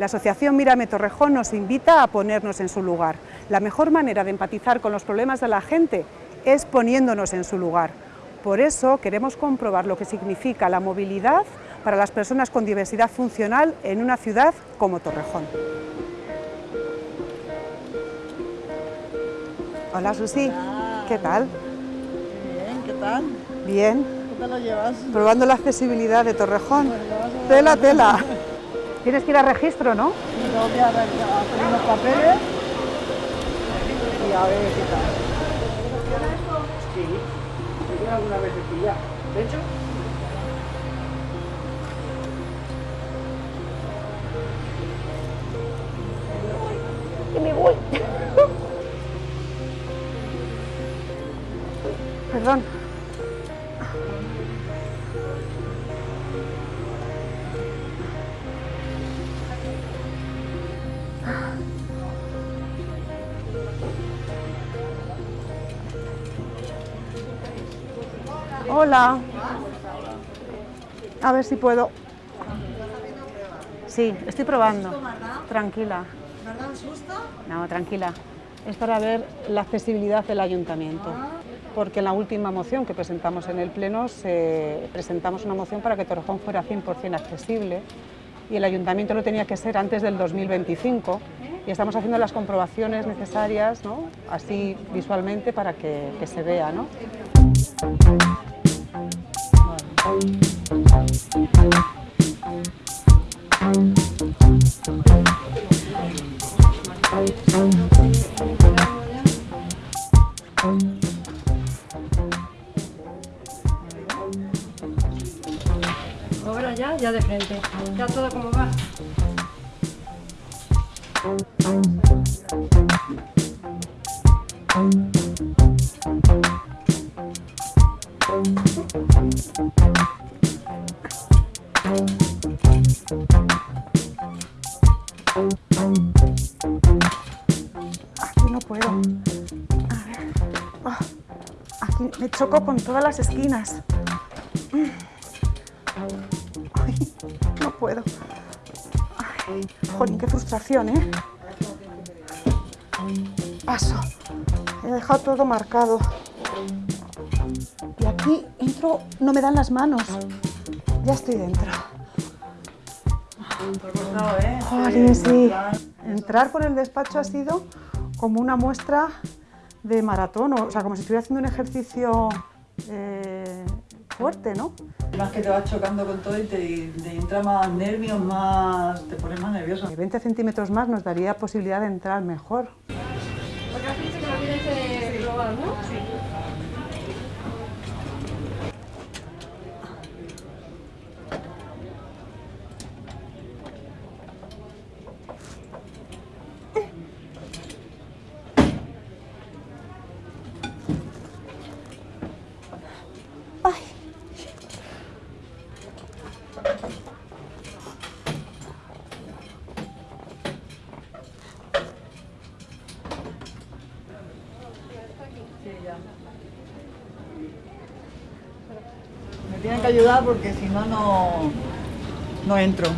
La Asociación Mírame Torrejón nos invita a ponernos en su lugar. La mejor manera de empatizar con los problemas de la gente es poniéndonos en su lugar. Por eso queremos comprobar lo que significa la movilidad para las personas con diversidad funcional en una ciudad como Torrejón. Hola Susi, ¿qué tal? Bien, ¿qué tal? Bien. ¿Qué tal lo llevas? Probando la accesibilidad de Torrejón. Tela, tela. Tienes que ir a registro, ¿no? Y tengo que hacer unos papeles y a ver qué tal. Sí, me queda alguna vez ya. De hecho, que me voy. Perdón. Hola. A ver si puedo. Sí, estoy probando. Tranquila. ¿Verdad? susto? No, tranquila. Es para ver la accesibilidad del ayuntamiento. Porque en la última moción que presentamos en el Pleno se- presentamos una moción para que Torrejón fuera 100% accesible y el ayuntamiento lo tenía que ser antes del 2025 y estamos haciendo las comprobaciones necesarias, ¿no? así visualmente, para que, que se vea. ¿no? Ahora ya, ya de frente. Ya todo como va. Aquí no puedo. Ah, Aquí me choco con todas las esquinas. Mm. No puedo. Ay, jolín, qué frustración, ¿eh? Paso. He dejado todo marcado. Entro, no me dan las manos. Ya estoy dentro. ¿eh? Jolín, sí. Entrar por el despacho ha sido como una muestra de maratón, o sea, como si estuviera haciendo un ejercicio eh, fuerte, ¿no? Más que te vas chocando con todo y te, te entra más nervios, más... te pones más nervioso. 20 centímetros más nos daría posibilidad de entrar mejor. Porque has dicho que lo tienes global, ¿no? Sí. Tienen que ayudar porque si no, no, entro.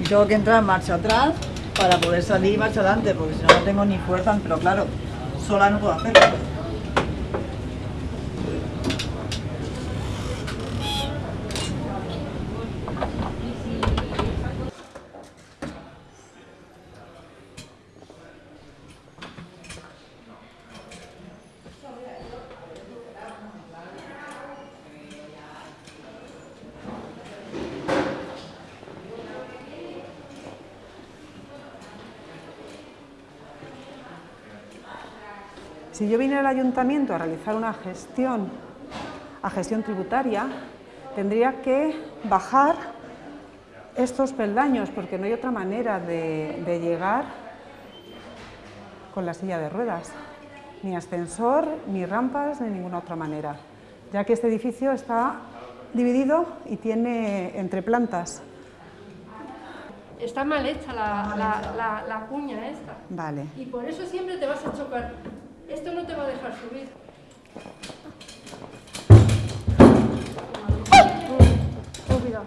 Y tengo que entrar marcha atrás para poder salir marcha adelante, porque si no, no tengo ni fuerza, pero claro, sola no puedo hacerlo. Si yo viniera al ayuntamiento a realizar una gestión, a gestión tributaria, tendría que bajar estos peldaños, porque no hay otra manera de, de llegar con la silla de ruedas. Ni ascensor, ni rampas, ni ninguna otra manera, ya que este edificio está dividido y tiene entre plantas. Está mal hecha la, la, la, la cuña esta. Vale. Y por eso siempre te vas a chocar. Esto no te va a dejar subir. Cuidado.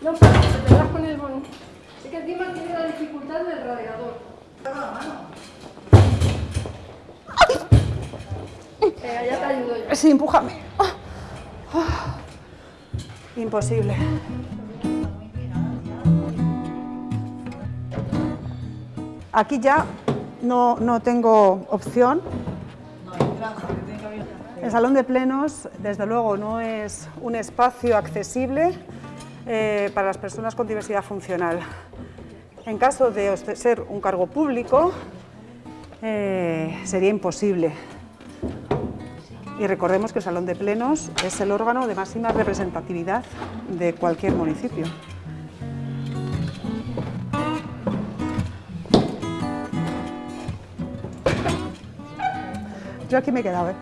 No, pero te das con el bon. Sí. quitarle el radiador. Venga, ya te ayudo yo. Sí, empújame. Imposible. Aquí ya no, no tengo opción. El salón de plenos, desde luego, no es un espacio accesible eh, para las personas con diversidad funcional. En caso de ser un cargo público, eh, sería imposible. Y recordemos que el salón de plenos es el órgano de máxima representatividad de cualquier municipio. Yo aquí me he quedado, ¿eh?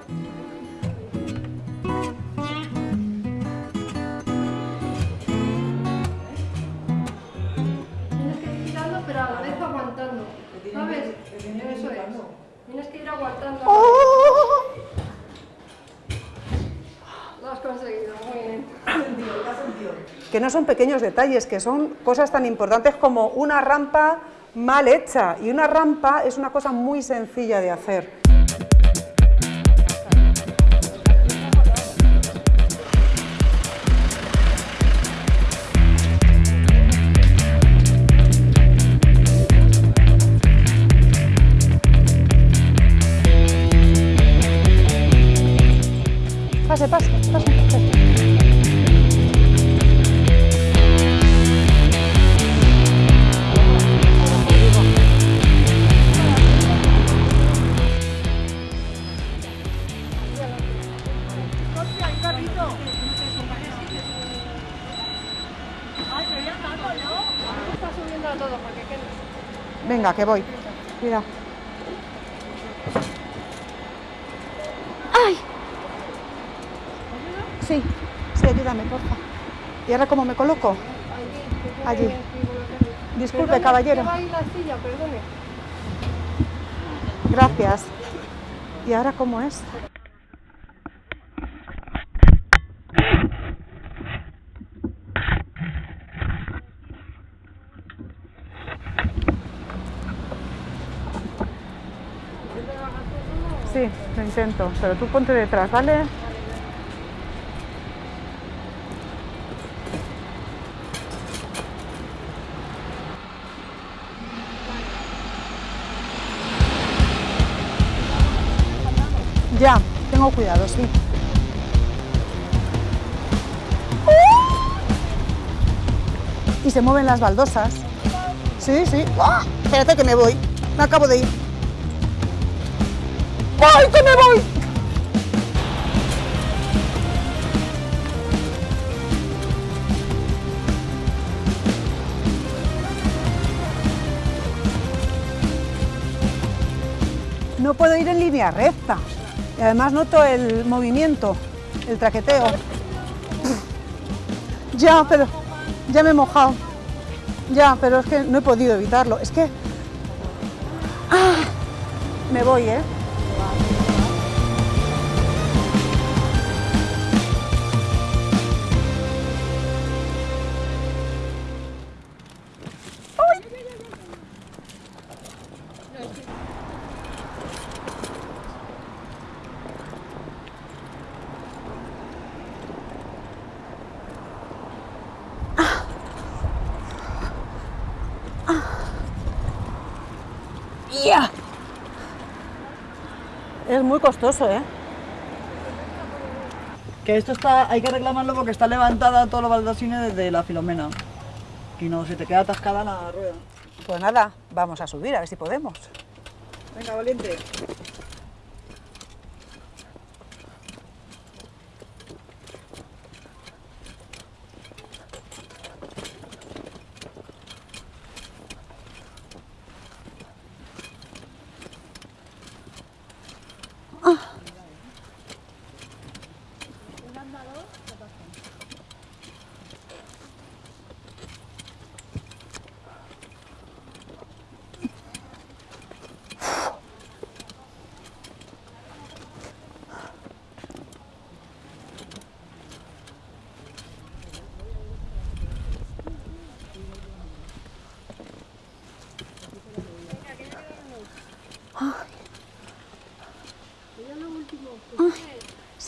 Tienes que ir tirando, pero a la vez aguantando. ¿Sabes? Eso es. Tienes que ir aguantando. ¡Oh! Lo has conseguido, muy bien. que no son pequeños detalles, que son cosas tan importantes como una rampa mal hecha. Y una rampa es una cosa muy sencilla de hacer. Venga, que voy. Cuidado. ¡Ay! Sí, sí, ayúdame, porfa. ¿Y ahora cómo me coloco? Allí. Disculpe, Perdone, caballero. va la silla, perdone. Gracias. ¿Y ahora cómo es? Sí, lo intento, pero tú ponte detrás, ¿vale? Ya, tengo cuidado, sí. Y se mueven las baldosas. Sí, sí. ¡Ah! Espérate que me voy. Me acabo de ir. ¡Ay, que me voy! No puedo ir en línea recta. Y además noto el movimiento, el traqueteo. Ya, pero ya me he mojado. Ya, pero es que no he podido evitarlo. Es que... Ah, me voy, ¿eh? Es muy costoso, ¿eh? Que esto está, hay que reclamarlo porque está levantada todos los baldosines desde la filomena. Y no, se te queda atascada la rueda. Pues nada, vamos a subir a ver si podemos. Venga, valiente.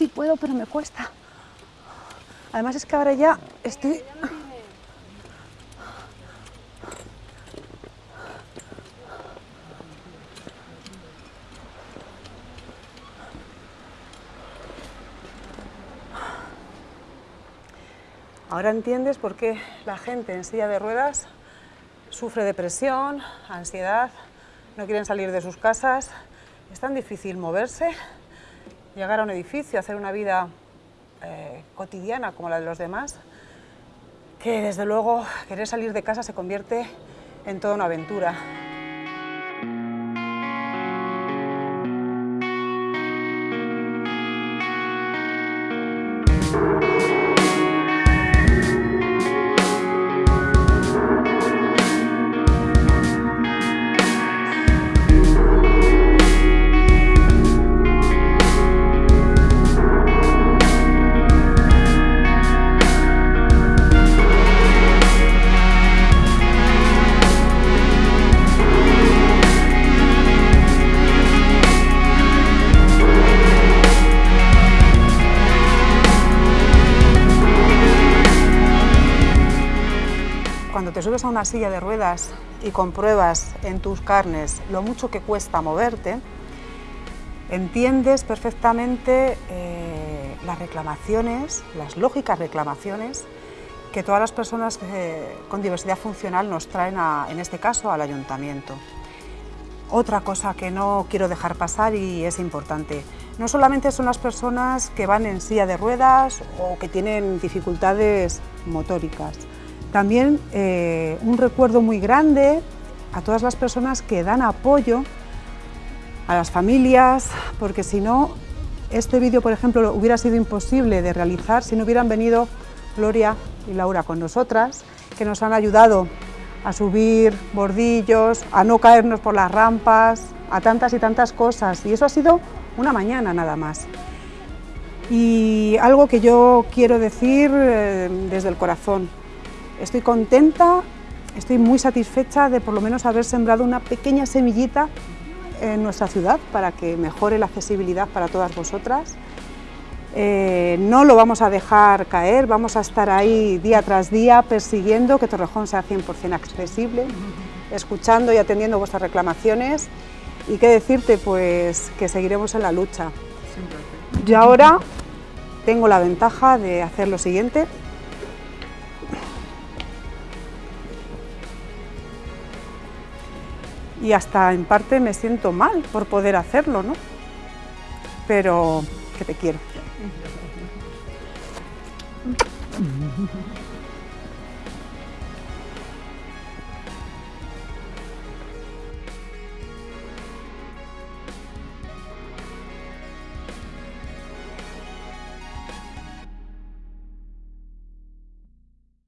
Puedo, pero me cuesta. Además es que ahora ya estoy... Ahora entiendes por qué la gente en silla de ruedas sufre depresión, ansiedad, no quieren salir de sus casas. Es tan difícil moverse, llegar a un edificio, hacer una vida eh, cotidiana como la de los demás, que desde luego querer salir de casa se convierte en toda una aventura. Subes a una silla de ruedas y compruebas en tus carnes lo mucho que cuesta moverte, entiendes perfectamente eh, las reclamaciones, las lógicas reclamaciones que todas las personas eh, con diversidad funcional nos traen, en este caso, al ayuntamiento. Otra cosa que no quiero dejar pasar y es importante, no solamente son las personas que van en silla de ruedas o que tienen dificultades motóricas, también eh, un recuerdo muy grande a todas las personas que dan apoyo a las familias, porque si no, este vídeo, por ejemplo, hubiera sido imposible de realizar si no hubieran venido Gloria y Laura con nosotras, que nos han ayudado a subir bordillos, a no caernos por las rampas, a tantas y tantas cosas. Y eso ha sido una mañana nada más. Y algo que yo quiero decir eh, desde el corazón, Estoy contenta, estoy muy satisfecha de por lo menos haber sembrado una pequeña semillita en nuestra ciudad para que mejore la accesibilidad para todas vosotras. Eh, no lo vamos a dejar caer, vamos a estar ahí día tras día persiguiendo que Torrejón sea 100% accesible, escuchando y atendiendo vuestras reclamaciones y qué decirte, pues que seguiremos en la lucha. Yo ahora tengo la ventaja de hacer lo siguiente, y hasta en parte me siento mal por poder hacerlo, ¿no? Pero que te quiero.